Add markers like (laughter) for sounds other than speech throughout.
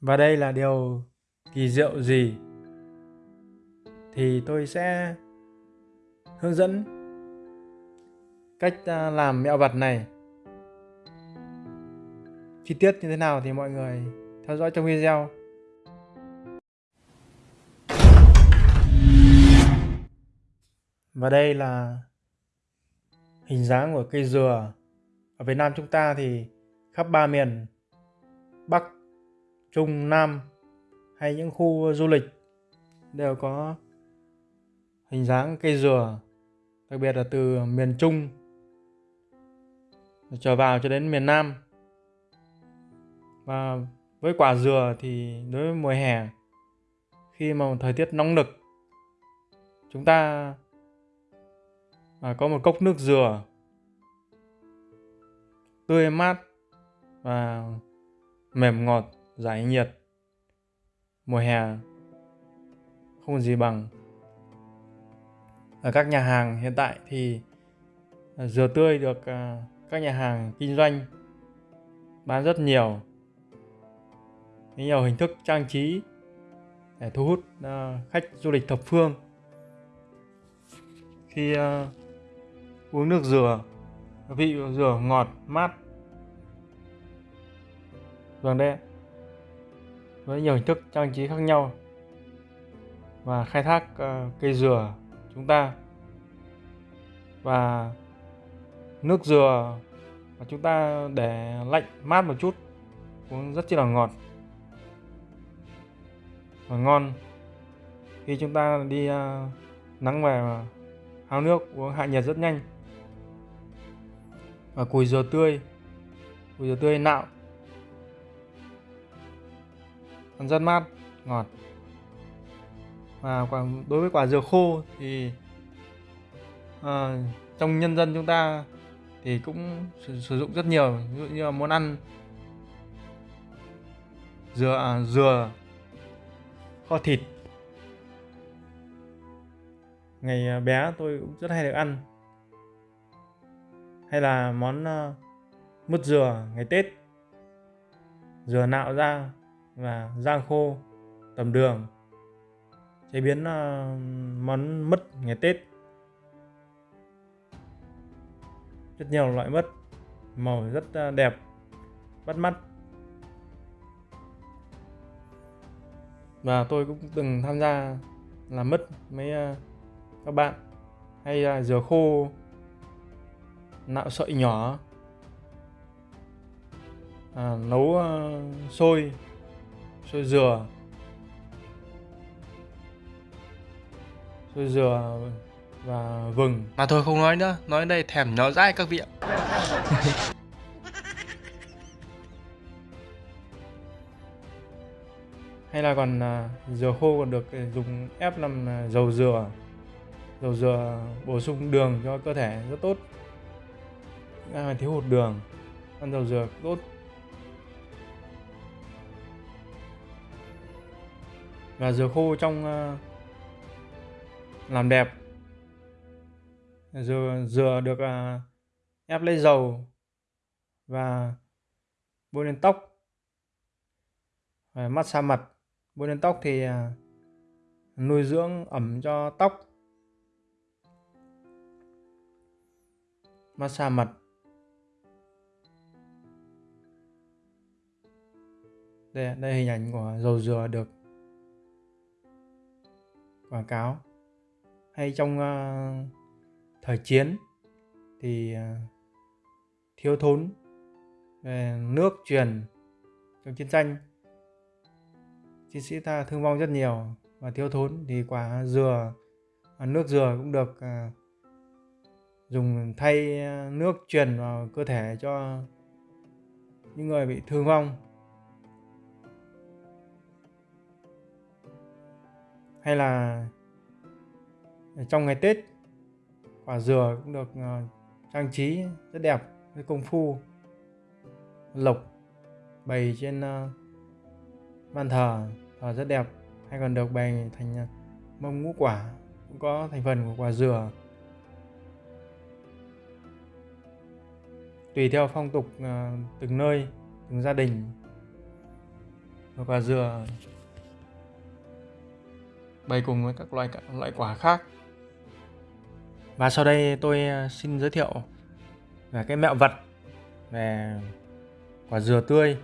Và đây là điều kỳ diệu gì thì tôi sẽ hướng dẫn cách à, làm mẹo vật này. Chi tiết như thế nào thì mọi người theo dõi trong video. Và đây là hình dáng của cây dừa. Ở Việt Nam chúng ta thì khắp ba miền Bắc Trung, Nam hay những khu du lịch đều có hình dáng cây dừa, đặc biệt là từ miền Trung trở vào cho đến miền Nam. Và với quả dừa thì đối với mùa hè, khi mà thời tiết nóng nực, chúng ta à, có một cốc nước dừa tươi mát và mềm ngọt giải nhiệt mùa hè. Không gì bằng. Ở các nhà hàng hiện tại thì à, dừa tươi được à, các nhà hàng kinh doanh bán rất nhiều. Nhiều hình thức trang trí để thu hút à, khách du lịch thập phương. Khi uống nước dừa, vị dừa ngọt, mát vâng đấy với nhiều hình thức trang trí khác nhau. Và khai thác uh, cây dừa chúng ta. Và nước dừa mà chúng ta để lạnh mát một chút uống rất chi là ngọt và ngon. Khi chúng ta đi uh, nắng về háo nước uống hạ nhiệt rất nhanh. Và cùi dừa tươi cùi dừa tươi nạo còn rất mát ngọt. Và quả, đối với quả dừa khô thì à, trong nhân dân chúng ta thì cũng sử, sử dụng rất nhiều. Ví dụ như là món ăn dừa à, dừa kho thịt. Ngày à, bé tôi cũng rất hay được ăn. Hay là món uh, mứt dừa ngày Tết. Dừa nạo ra và rang khô tầm đường. Chế biến uh, món mứt ngày Tết. Rất nhiều loại mứt. Màu rất uh, đẹp bắt mắt. Và tôi cũng từng tham gia làm mứt mấy uh, ờ, các bạn. Hay uh, dừa khô nạo sợi nhỏ. À, nấu uh, sôi sôi dừa. Sôi dừa và vừng. Mà thôi không nói nữa. Nói đây thèm nó dãi các vị ạ. (laughs) Hay là còn à, dừa khô còn được dùng ép làm à, dầu dừa. Dầu dừa bổ sung đường cho cơ thể rất tốt. Ai thiếu hụt đường. Ăn dầu dừa tốt và dừa khô trong ờ, làm đẹp. Dừa dừa được ờ, ép lấy dầu và bôi lên tóc. Và massage mặt. Bôi lên tóc thì ờ, nuôi dưỡng ẩm cho tóc. Massage mặt. Đây đây hình ảnh của dầu dừa được quảng cáo. Hay trong uh, thời chiến thì uh, thiếu thốn về nước truyền trong chiến tranh. Chiến sĩ ta thương vong rất nhiều và thiếu thốn thì quả dừa à, nước dừa cũng được uh, dùng thay nước truyền vào cơ thể cho những người bị thương vong. Hay là trong ngày Tết, quả dừa cũng được ờ, trang trí rất đẹp với công phu, lộc bày trên ờ, bàn thờ thờ rất đẹp. Hay còn được bày thành ờ, mâm ngũ quả, cũng có thành phần của quả dừa. Tùy theo phong tục từng nơi, từng gia đình. Và quả dừa bày cùng với các loại loại quả khác. Và sau đây tôi ờ, xin giới thiệu về cái mẹo vật về quả dừa tươi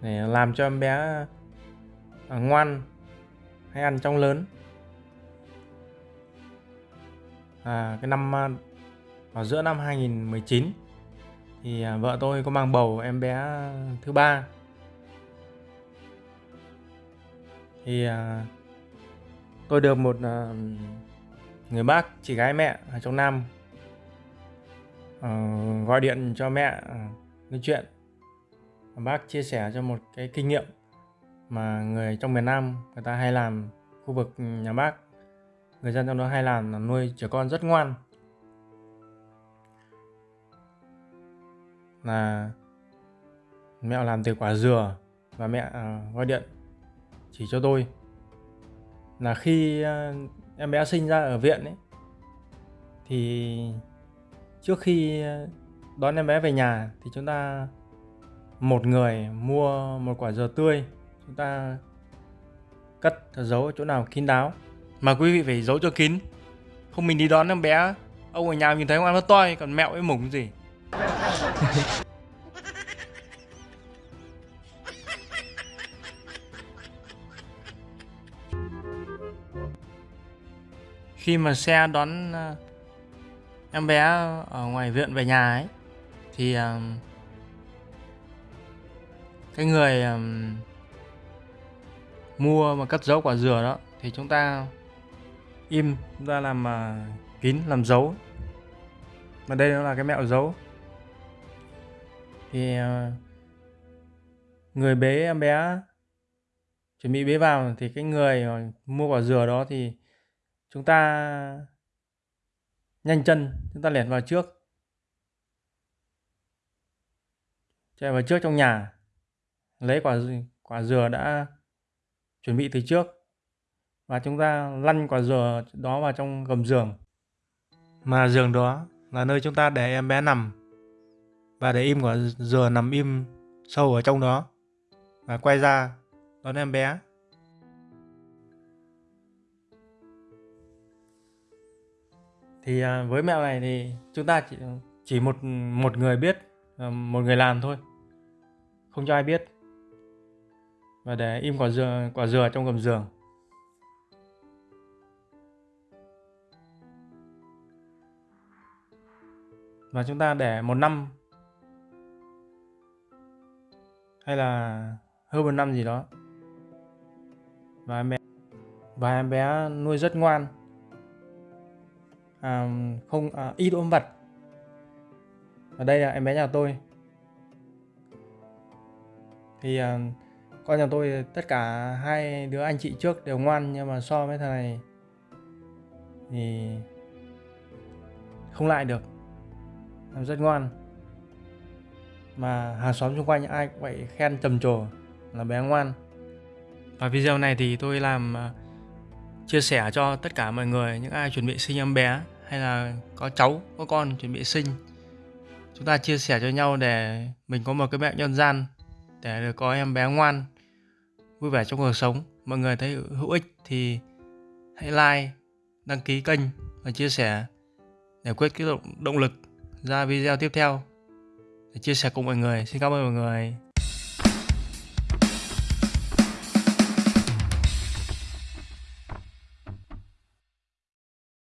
để làm cho em bé ờ, ngoan hay ăn trong lớn. À, cái năm ờ, vào giữa năm 2019 thì vợ tôi có mang bầu em bé thứ ba. Thì à, tôi được một à, người bác, chị gái mẹ ở trong Nam ờ, gọi điện cho mẹ à, nói chuyện. Bác chia sẻ cho một cái kinh nghiệm mà người trong miền Nam người ta hay làm, khu vực nhà bác. Người dân trong đó hay làm là nuôi trẻ con rất ngoan. Là mẹ làm từ quả dừa và mẹ gọi điện chỉ cho tôi. Là khi ờ, em bé sinh ra ở viện ấy, thì trước khi ờ, đón em bé về nhà thì chúng ta một người mua một quả dừa tươi. Chúng ta cất giấu chỗ nào kín đáo. Mà quý vị phải giấu cho kín. Không mình đi đón em bé, ông ở nhà nhìn thấy ông ăn nó toi, còn mẹo với mủng gì. Khi mà xe đón ờ, em bé ở ngoài viện về nhà ấy, thì ờ, cái người ờ, mua mà cất giấu quả dừa đó thì chúng ta im chúng ta làm kín, làm dấu. Mà đây nó là cái mẹo dấu. Thì người bế em bé, chuẩn bị bế vào thì cái người mua quả dừa đó thì chúng ta nhanh chân, chúng ta lẻn vào trước. Chạy vào trước trong nhà. Lấy quả quả dừa đã chuẩn bị từ trước. Và chúng ta lăn quả dừa đó vào trong gầm giường. Mà giường đó là nơi chúng ta để em bé nằm. Và để im quả dừa nằm im sâu ở trong đó. Và quay ra đón em bé. Thì à, với mẹo này thì chúng ta chỉ chỉ một một người biết ờ, một người làm thôi. Không cho ai biết. Và để im quả dừa quả dừa trong gầm giường. Và chúng ta để một năm. Hay là hơn một năm gì đó. Và em bé, và em bé nuôi rất ngoan à, không à, ít ôm vật ở đây là em bé nhà tôi. Thì à, con nhà tôi tất cả hai đứa anh chị trước đều ngoan nhưng mà so với thằng này thì không lại được. Em rất ngoan. Mà hàng xóm xung quanh ai cũng vậy khen trầm trồ là bé ngoan. Và video này thì tôi làm uh, chia sẻ cho tất cả mọi người những ai chuẩn bị sinh em bé hay là có cháu có con chuẩn bị sinh. Chúng ta chia sẻ cho nhau để mình có một cái mẹo nhân gian để được có em bé ngoan vui vẻ trong cuộc sống. Mọi người thấy hữu ích thì hãy like đăng ký kênh và chia sẻ để quyết cái động, động lực ra video tiếp theo. Để chia sẻ cùng mọi người. Xin cảm ơn mọi người.